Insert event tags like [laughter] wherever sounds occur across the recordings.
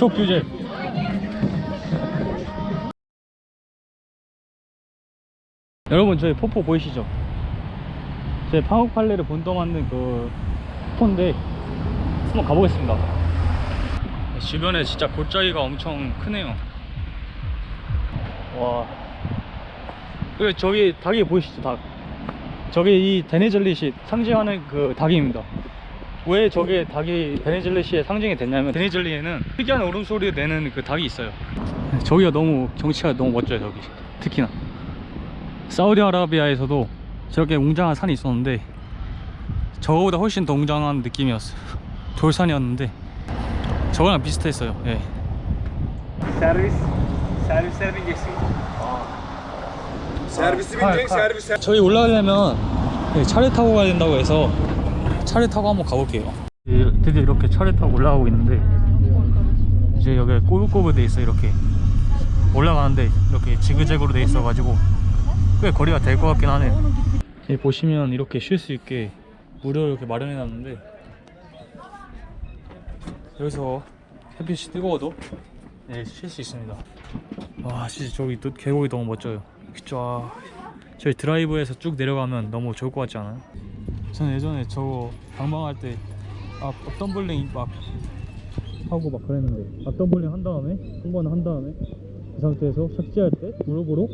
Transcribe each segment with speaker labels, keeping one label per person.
Speaker 1: 촉 규제. 여러분 저희 폭포 보이시죠? 제 방옥팔레를 본떠 만든 그 폭포인데 한번 가보겠습니다. 주변에 진짜 골짜기가 엄청 크네요. 와. 그리고 저기 닭이 보이시죠 닭? 저게 이 데니즐릿이 상징하는 그 닭입니다 왜 저게 닭이 데니즐릿의 상징이 됐냐면 데니즐릿에는 특이한 울음소리를 내는 그 닭이 있어요. 저기가 너무 경치가 너무 멋져요 저기. 특히나. 사우디아라비아에서도 저렇게 웅장한 산이 있었는데 저거보다 훨씬 더 웅장한 느낌이었어요. 돌산이었는데 저거랑 비슷했어요. 예. Kar,
Speaker 2: binecek,
Speaker 1: kar.
Speaker 2: servis
Speaker 1: 저희 올라가려면 네, 차를 타고 가야 된다고 해서 차를 타고 한번 가볼게요. 예, 드디어 이렇게 차를 타고 올라가고 있는데 이제 여기 꼬불꼬불 돼 있어 이렇게. 올라가는데 이렇게 지그재그로 돼 있어 가지고 꽤 거리가 될 것 같긴 여기 보시면 이렇게 쉴 수 있게 무료로 이렇게 마련해 놨는데 여기서 햇빛이 뜨거워도 네, 쉴 수 있습니다. 와 진짜 저기 또 계곡이 너무 멋져요. 쫙. 저희 드라이브에서 쭉 내려가면 너무 좋을 것 같지 않아요? 저는 예전에 저거 방방할 때 아, 덤블링 막 하고 막 그랬는데 아, 덤블링 한 다음에 한 번 한 다음에 그 상태에서 착지할 때 무릎으로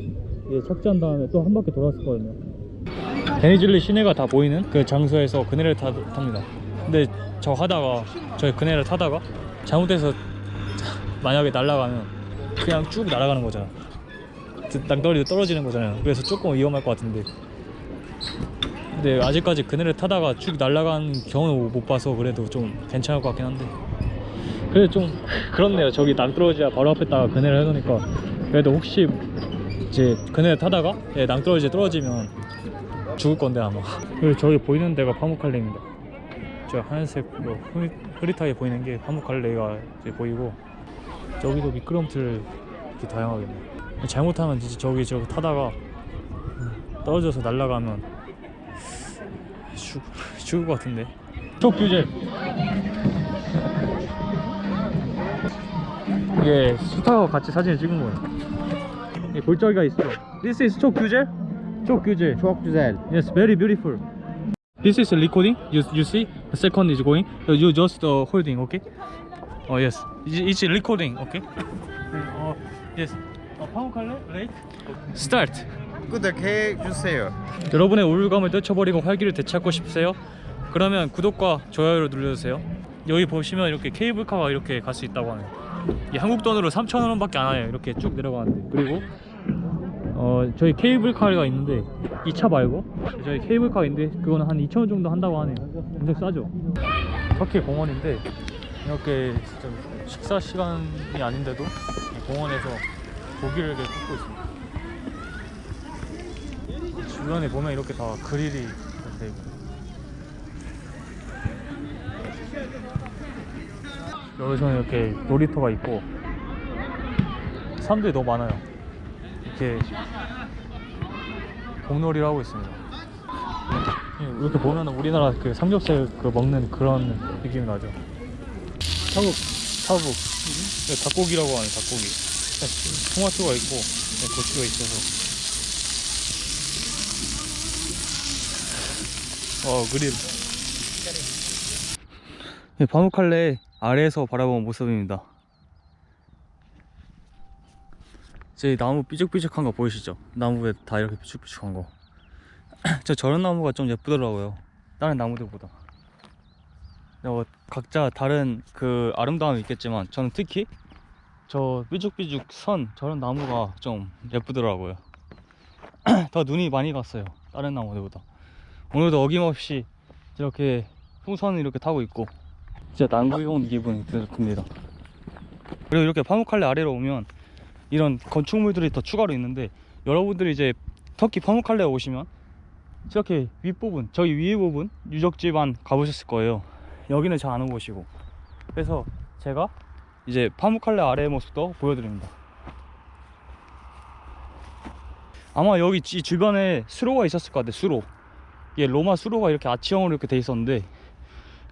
Speaker 1: 예, 착지한 다음에 또 한 바퀴 돌았었거든요. 데니즐리 시내가 다 보이는 그 장소에서 그네를 타, 탑니다. 근데 저 하다가 저희 그네를 타다가 잘못해서 [laughs] 만약에 날아가면 그냥 쭉 날아가는 거잖아. 낭떠러지 떨어지는 거잖아요. 그래서 조금 위험할 것 같은데 근데 아직까지 그네를 타다가 쭉 날아간 경우는 못 봐서 그래도 좀 괜찮을 것 같긴 한데. 그래도 좀 그렇네요. 저기 낭떠러지가 바로 앞에다가 그네를 해놓으니까. 그래도 혹시 이제 그네를 타다가 예, 낭떠러지에 떨어지면 죽을 건데 아마. 그리고 저기 보이는 데가 파묵칼레입니다. 저 하얀색 뭐 흐릿, 흐릿하게 보이는 게 파묵칼레가 이제 보이고 저기도 미끄럼틀 이렇게 다양하게 있네요. 잘못하면 진짜 저기 저기 타다가 떨어져서 날아가면 죽, 죽을 것 같은데 촉 규제 이게 수타와 같이 사진을 찍은 거예요 이 골짜기가 있어 This is 촉 규제? 촉 규제
Speaker 2: Çok güzel.
Speaker 1: Yes, very beautiful. This is recording. You you see, the second is going. So you just uh, holding, okay? Oh yes, it's, it's recording, okay? Uh, yes. 어, 파묵할래? Right? Start.
Speaker 2: 구독해 주세요.
Speaker 1: 여러분의 우울감을 떨쳐버리고 활기를 되찾고 싶으세요? 그러면 구독과 좋아요를 눌러주세요. 여기 보시면 이렇게 케이블카가 이렇게 갈 수 있다고 하네요. 이 한국 돈으로 3,000원 밖에 안 해요. 이렇게 쭉 내려가는데. 그리고 어 저희 케이블카가 있는데 이 차 말고 저희 케이블카가 있는데 그거는 한 2,000원 정도 한다고 하네요. 엄청 싸죠. 터키 공원인데 이렇게 진짜 식사 시간이 아닌데도 이 공원에서 고기를 이렇게 굽고 있습니다. 주변에 보면 이렇게 다 그릴이 돼 있고 여기서는 이렇게 놀이터가 있고 사람들이 너무 많아요. 이렇게 공놀이를 하고 있습니다. 이렇게 보면 우리나라 그 삼겹살 그 먹는 그런 느낌이 나죠. 타국 타국. 네, 닭고기라고 하는 닭고기. 네, 토마토가 있고 네, 고추가 있어서 어 그릴 네, 바무칼레 아래에서 바라본 모습입니다 제 나무 삐죽삐죽한 거 보이시죠? 나무에 다 이렇게 삐죽삐죽한 거. [clears throat] 저 저런 나무가 좀 예쁘더라고요. 다른 나무들보다. 어, 각자 다른 그 아름다움이 있겠지만 저는 특히 저 삐죽삐죽 선 저런 나무가 좀 예쁘더라고요. [clears throat] 더 눈이 많이 갔어요. 다른 나무들보다. 오늘도 어김없이 이렇게 풍선을 이렇게 타고 있고 진짜 남극에 온 기분이 듭니다. 그리고 이렇게 파묵칼레 아래로 오면 이런 건축물들이 더 추가로 있는데 여러분들이 이제 터키 파묵칼레에 오시면 이렇게 윗부분 저기 위에 부분 유적지만 가보셨을 거예요. 여기는 잘 아는 곳이고. 그래서 제가 이제 파묵칼레 아래의 모습도 보여드립니다. 아마 여기 이 주변에 수로가 있었을 것 같아요 수로 이게 로마 수로가 이렇게 아치형으로 이렇게 돼 있었는데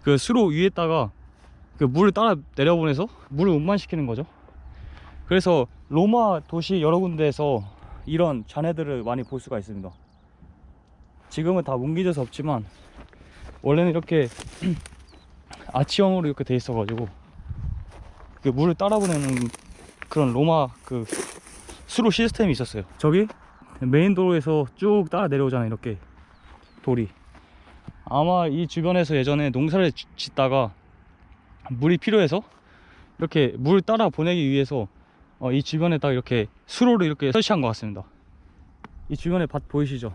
Speaker 1: 그 수로 위에다가 그 물을 따라 내려보내서 물을 운반시키는 거죠. 그래서 로마 도시 여러 군데에서 이런 잔해들을 많이 볼 수가 있습니다. 지금은 다 뭉개져서 없지만 원래는 이렇게 [clears throat] 아치형으로 이렇게 돼 있어 가지고 그 물을 따라 보내는 그런 로마 그 수로 시스템이 있었어요. 저기 메인 도로에서 쭉 따라 내려오잖아요. 이렇게 돌이. 아마 이 주변에서 예전에 농사를 지- 짓다가 물이 필요해서 이렇게 물 따라 보내기 위해서 어, 이 주변에다 이렇게 수로를 이렇게 설치한 것 같습니다. 이 주변에 밭 보이시죠?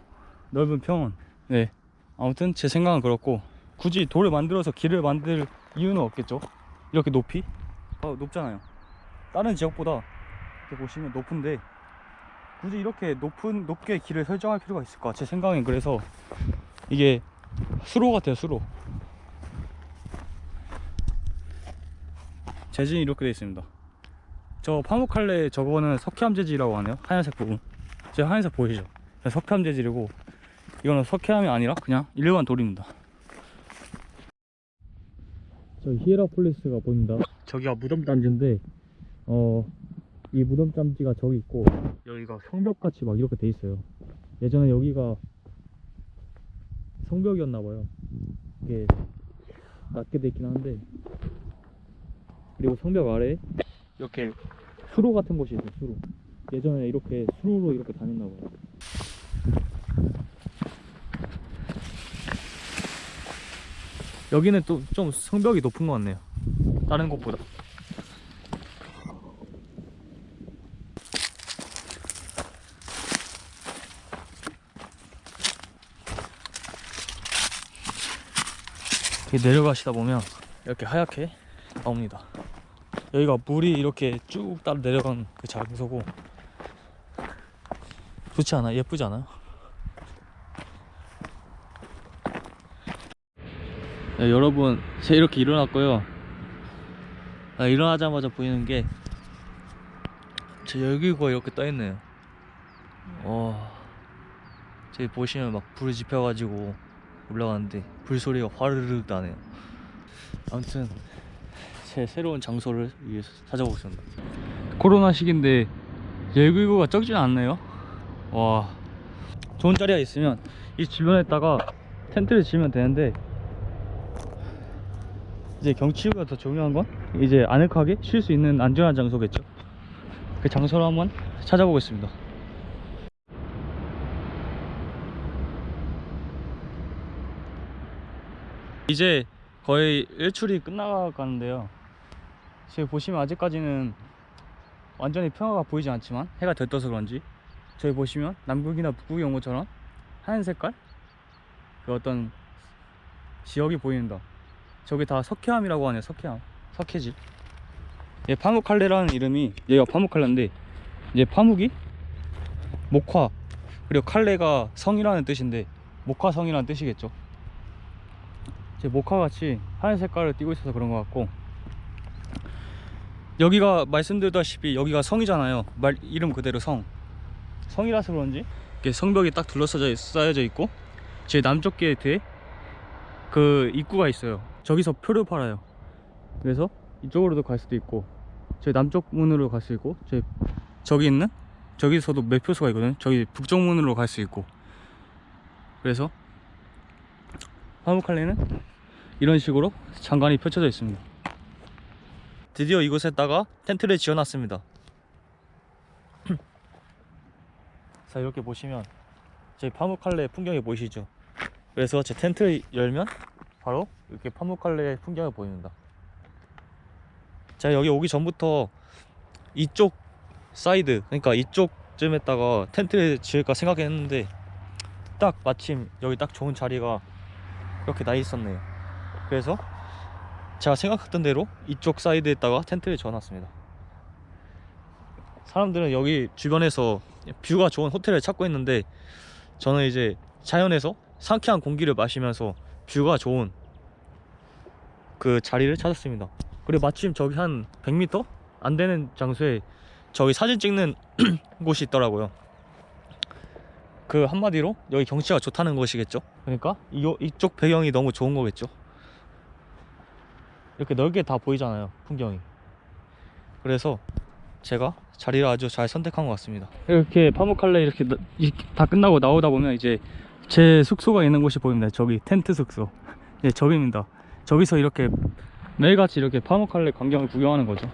Speaker 1: 넓은 평원. 네. 아무튼 제 생각은 그렇고 굳이 돌을 만들어서 길을 만들 이유는 없겠죠. 이렇게 높이? 어, 높잖아요. 다른 지역보다 이렇게 보시면 높은데 굳이 이렇게 높은 높게 길을 설정할 필요가 있을까? 제 생각엔 그래서 이게 수로 같아요, 수로. 재질이 이렇게 되어 있습니다. 저 파묵칼레 저거는 석회암 재질이라고 하네요. 하얀색 부분. 제 하얀색 보이죠? 석회암 재질이고 이거는 석회암이 아니라 그냥 일반 돌입니다. 저 히에라폴리스가 보입니다. 저기가 무덤 단지인데 어 이 무덤 단지가 저기 있고 여기가 성벽같이 막 이렇게 돼 있어요. 예전에 여기가 성벽이었나 봐요. 이게 낮게 돼 있긴 한데 그리고 성벽 아래 이렇게 수로 같은 곳이 있어요. 수로. 예전에 이렇게 수로로 이렇게 다녔나 봐요. 여기는 또 좀 성벽이 높은 것 같네요. 다른 곳보다. 내려가시다 보면 이렇게 하얗게 나옵니다. 여기가 물이 이렇게 쭉 따라 내려간 그 장소고 좋지 않아? 예쁘지 않아요? 네, 여러분 제 이렇게 일어났고요 아, 일어나자마자 보이는 게제 열기구가 이렇게 떠있네요 와 저기 보시면 막 불이 지펴가지고 올라가는데 불소리가 화르르 나네요. 아무튼 제 새로운 장소를 위해서 찾아보고 있습니다. 코로나 시기인데 열기구가 적진 않네요. 와 좋은 자리가 있으면 이 주변에다가 텐트를 치면 되는데 이제 경치가 더 중요한 건 이제 아늑하게 쉴 수 있는 안전한 장소겠죠. 그 장소를 한번 찾아보겠습니다 이제 거의 일출이 끝나가는데요. 지금 보시면 아직까지는 완전히 평화가 보이지 않지만 해가 들떠서 그런지 저기 보시면 남극이나 북극이 온 것처럼 하얀 색깔? 그 어떤 지역이 보인다 저기 다 석회암이라고 하네요 석회암. 석회질 얘 파묵칼레라는 이름이 얘가 파묵칼레인데 이제 파묵이 목화. 그리고 칼레가 성이라는 뜻인데 목화성이라는 뜻이겠죠 제 목화같이 하얀 색깔을 띠고 있어서 그런 것 같고. 여기가 말씀드렸다시피 여기가 성이잖아요. 말 이름 그대로 성. 성이라서 그런지? 이렇게 성벽이 딱 둘러싸여 쌓여져 있고 제 남쪽 게이트에 그 입구가 있어요. 저기서 표를 팔아요. 그래서 이쪽으로도 갈 수도 있고 저기 남쪽 문으로 갈 수 있고 저기, 저기 있는 저기서도 매표소가 있거든요. 저기 북쪽 문으로 갈 수 있고. 그래서 화무칼레는 이런 식으로 장관이 펼쳐져 있습니다. 드디어 이곳에다가 텐트를 지어놨습니다. [clears throat] 자 이렇게 보시면 저희 파묵칼레 풍경이 보이시죠? 그래서 제 텐트를 열면 바로 이렇게 파묵칼레 풍경이 보입니다. 제가 여기 오기 전부터 이쪽 사이드 그러니까 이쪽쯤에다가 텐트를 지을까 생각했는데 딱 마침 여기 딱 좋은 자리가 이렇게 나 있었네요 그래서 제가 생각했던 대로 이쪽 side에다가 텐트를 지어놨습니다. 사람들은 여기 주변에서 view가 좋은 호텔을 찾고 있는데 저는 이제 자연에서 상쾌한 공기를 마시면서 뷰가 좋은 그 자리를 찾았습니다. 그리고 마침 저기 한 100m 안 되는 장소에 저기 사진 찍는 [clears throat] 곳이 있더라고요. 그 한마디로 여기 경치가 좋다는 것이겠죠? 그러니까 이, 이쪽 배경이 너무 좋은 거겠죠 이렇게 넓게 다 보이잖아요 풍경이. 그래서 제가 자리를 아주 잘 선택한 것 같습니다. 이렇게 파묵칼레 이렇게, 다 끝나고 나오다 보면 이제 제 숙소가 있는 곳이 보입니다. 저기 텐트 숙소. 네 [laughs] 저기입니다. 저기서 이렇게 매일같이 이렇게 파묵칼레 광경을 구경하는 거죠